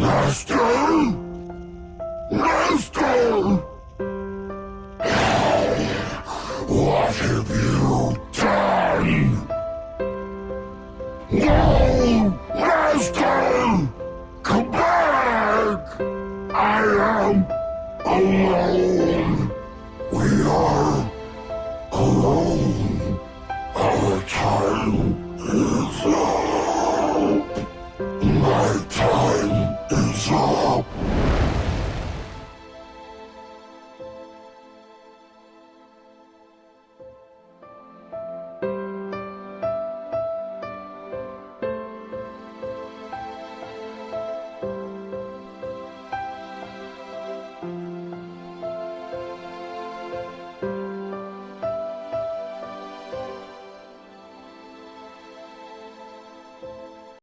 Master? Master! What have you done? No! Master! Come back! I am alone. We are alone. Our time is up. My time.